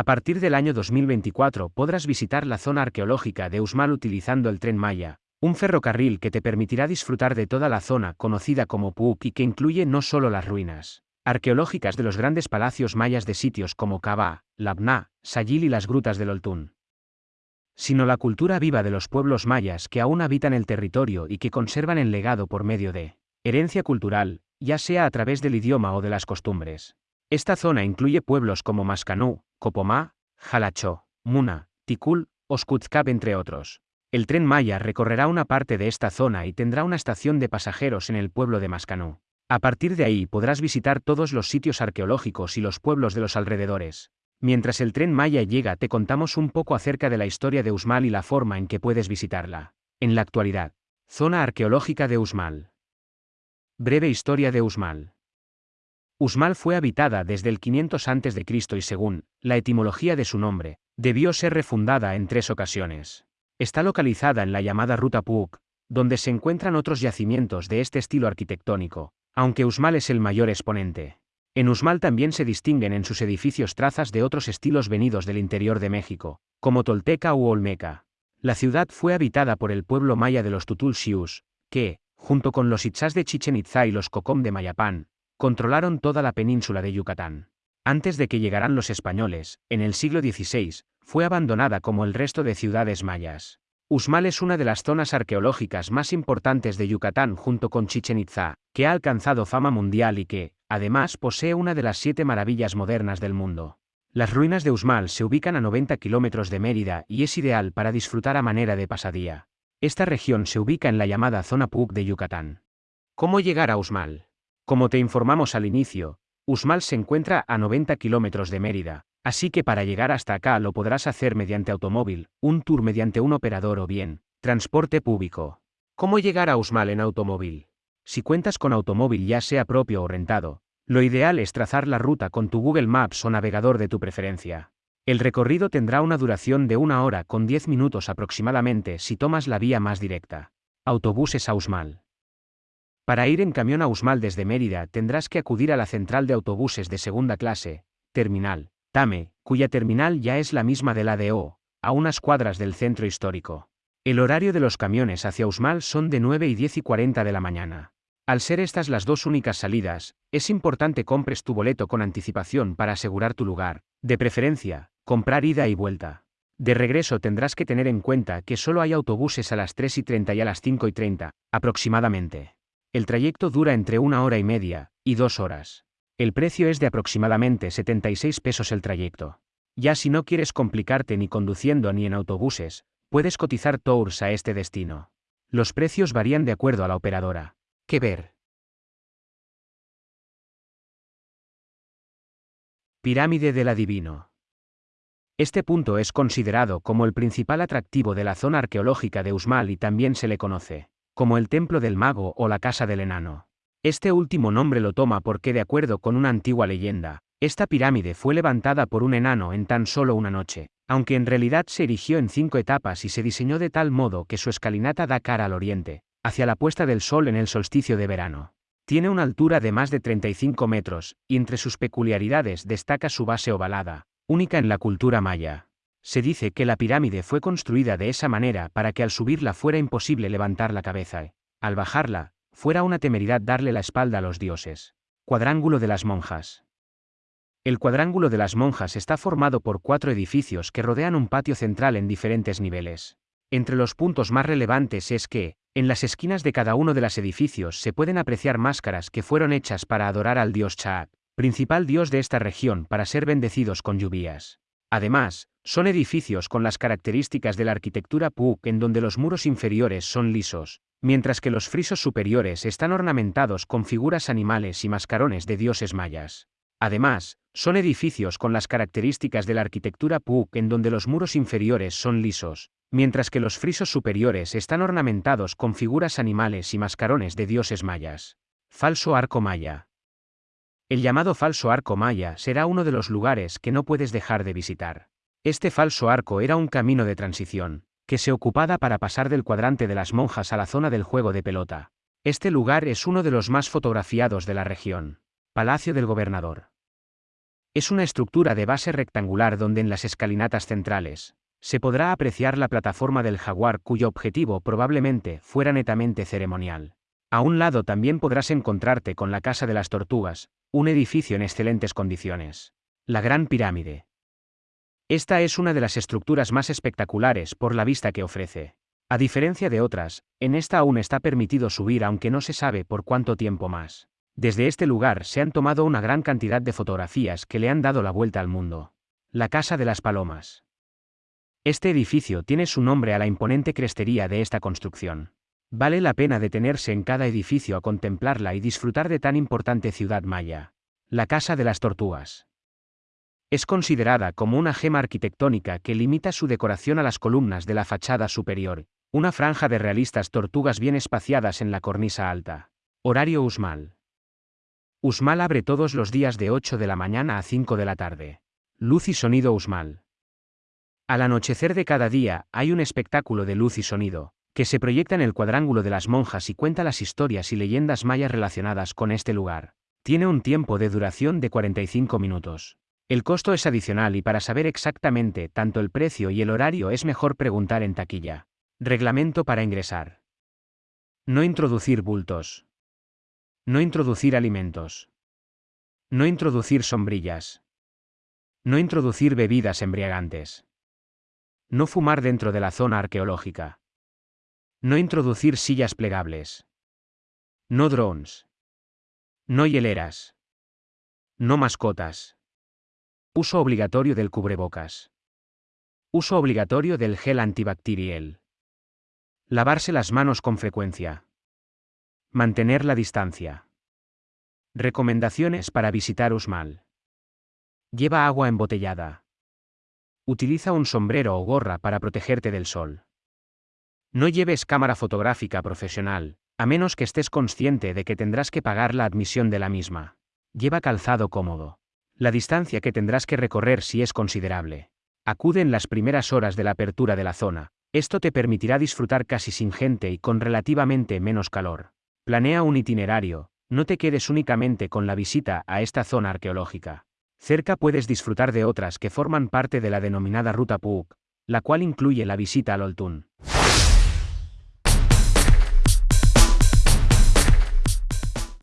A partir del año 2024 podrás visitar la zona arqueológica de Usmal utilizando el tren Maya, un ferrocarril que te permitirá disfrutar de toda la zona conocida como Puuk y que incluye no solo las ruinas arqueológicas de los grandes palacios mayas de sitios como Kabah, Labna, Sayil y las grutas del Oltún, sino la cultura viva de los pueblos mayas que aún habitan el territorio y que conservan el legado por medio de herencia cultural, ya sea a través del idioma o de las costumbres. Esta zona incluye pueblos como Mascanú, Copomá, Jalachó, Muna, Tikul, Oskutzkab entre otros. El tren Maya recorrerá una parte de esta zona y tendrá una estación de pasajeros en el pueblo de Mascanú. A partir de ahí podrás visitar todos los sitios arqueológicos y los pueblos de los alrededores. Mientras el tren Maya llega te contamos un poco acerca de la historia de Usmal y la forma en que puedes visitarla. En la actualidad. Zona arqueológica de Usmal. Breve historia de Usmal. Usmal fue habitada desde el 500 a.C. y según la etimología de su nombre, debió ser refundada en tres ocasiones. Está localizada en la llamada Ruta Puuk, donde se encuentran otros yacimientos de este estilo arquitectónico, aunque Usmal es el mayor exponente. En Usmal también se distinguen en sus edificios trazas de otros estilos venidos del interior de México, como Tolteca u Olmeca. La ciudad fue habitada por el pueblo maya de los Tutulxius, que, junto con los Itzás de Chichen Itza y los Cocom de Mayapán, controlaron toda la península de Yucatán. Antes de que llegaran los españoles, en el siglo XVI, fue abandonada como el resto de ciudades mayas. Usmal es una de las zonas arqueológicas más importantes de Yucatán junto con Chichen Itza, que ha alcanzado fama mundial y que, además, posee una de las siete maravillas modernas del mundo. Las ruinas de Usmal se ubican a 90 kilómetros de Mérida y es ideal para disfrutar a manera de pasadía. Esta región se ubica en la llamada zona Puc de Yucatán. ¿Cómo llegar a Usmal? Como te informamos al inicio, Usmal se encuentra a 90 kilómetros de Mérida, así que para llegar hasta acá lo podrás hacer mediante automóvil, un tour mediante un operador o bien, transporte público. ¿Cómo llegar a Usmal en automóvil? Si cuentas con automóvil ya sea propio o rentado, lo ideal es trazar la ruta con tu Google Maps o navegador de tu preferencia. El recorrido tendrá una duración de una hora con 10 minutos aproximadamente si tomas la vía más directa. Autobuses a Usmal. Para ir en camión a Usmal desde Mérida tendrás que acudir a la central de autobuses de segunda clase, Terminal, Tame, cuya terminal ya es la misma de la de O, a unas cuadras del centro histórico. El horario de los camiones hacia Usmal son de 9 y 10 y 40 de la mañana. Al ser estas las dos únicas salidas, es importante compres tu boleto con anticipación para asegurar tu lugar, de preferencia, comprar ida y vuelta. De regreso tendrás que tener en cuenta que solo hay autobuses a las 3 y 30 y a las 5 y 30, aproximadamente. El trayecto dura entre una hora y media, y dos horas. El precio es de aproximadamente 76 pesos el trayecto. Ya si no quieres complicarte ni conduciendo ni en autobuses, puedes cotizar tours a este destino. Los precios varían de acuerdo a la operadora. ¿Qué ver? Pirámide del Adivino. Este punto es considerado como el principal atractivo de la zona arqueológica de Usmal y también se le conoce como el Templo del Mago o la Casa del Enano. Este último nombre lo toma porque, de acuerdo con una antigua leyenda, esta pirámide fue levantada por un enano en tan solo una noche, aunque en realidad se erigió en cinco etapas y se diseñó de tal modo que su escalinata da cara al oriente, hacia la puesta del sol en el solsticio de verano. Tiene una altura de más de 35 metros, y entre sus peculiaridades destaca su base ovalada, única en la cultura maya. Se dice que la pirámide fue construida de esa manera para que al subirla fuera imposible levantar la cabeza y, al bajarla, fuera una temeridad darle la espalda a los dioses. Cuadrángulo de las monjas. El cuadrángulo de las monjas está formado por cuatro edificios que rodean un patio central en diferentes niveles. Entre los puntos más relevantes es que, en las esquinas de cada uno de los edificios se pueden apreciar máscaras que fueron hechas para adorar al dios Chaat, principal dios de esta región para ser bendecidos con lluvias. Además, son edificios con las características de la arquitectura Puuk en donde los muros inferiores son lisos, mientras que los frisos superiores están ornamentados con figuras animales y mascarones de dioses mayas. Además, son edificios con las características de la arquitectura Puuk en donde los muros inferiores son lisos, mientras que los frisos superiores están ornamentados con figuras animales y mascarones de dioses mayas. Falso arco maya. El llamado falso arco maya será uno de los lugares que no puedes dejar de visitar. Este falso arco era un camino de transición, que se ocupaba para pasar del cuadrante de las monjas a la zona del juego de pelota. Este lugar es uno de los más fotografiados de la región. Palacio del Gobernador. Es una estructura de base rectangular donde en las escalinatas centrales se podrá apreciar la plataforma del jaguar cuyo objetivo probablemente fuera netamente ceremonial. A un lado también podrás encontrarte con la Casa de las Tortugas, un edificio en excelentes condiciones. La Gran Pirámide. Esta es una de las estructuras más espectaculares por la vista que ofrece. A diferencia de otras, en esta aún está permitido subir aunque no se sabe por cuánto tiempo más. Desde este lugar se han tomado una gran cantidad de fotografías que le han dado la vuelta al mundo. La Casa de las Palomas. Este edificio tiene su nombre a la imponente crestería de esta construcción. Vale la pena detenerse en cada edificio a contemplarla y disfrutar de tan importante ciudad maya. La Casa de las Tortugas. Es considerada como una gema arquitectónica que limita su decoración a las columnas de la fachada superior, una franja de realistas tortugas bien espaciadas en la cornisa alta. Horario Usmal. Usmal abre todos los días de 8 de la mañana a 5 de la tarde. Luz y sonido Usmal. Al anochecer de cada día hay un espectáculo de luz y sonido, que se proyecta en el cuadrángulo de las monjas y cuenta las historias y leyendas mayas relacionadas con este lugar. Tiene un tiempo de duración de 45 minutos. El costo es adicional y para saber exactamente tanto el precio y el horario es mejor preguntar en taquilla. Reglamento para ingresar. No introducir bultos. No introducir alimentos. No introducir sombrillas. No introducir bebidas embriagantes. No fumar dentro de la zona arqueológica. No introducir sillas plegables. No drones. No hieleras. No mascotas. Uso obligatorio del cubrebocas. Uso obligatorio del gel antibacterial. Lavarse las manos con frecuencia. Mantener la distancia. Recomendaciones para visitar Usmal. Lleva agua embotellada. Utiliza un sombrero o gorra para protegerte del sol. No lleves cámara fotográfica profesional, a menos que estés consciente de que tendrás que pagar la admisión de la misma. Lleva calzado cómodo la distancia que tendrás que recorrer si es considerable. Acude en las primeras horas de la apertura de la zona, esto te permitirá disfrutar casi sin gente y con relativamente menos calor. Planea un itinerario, no te quedes únicamente con la visita a esta zona arqueológica. Cerca puedes disfrutar de otras que forman parte de la denominada Ruta Puuk, la cual incluye la visita al Oltún.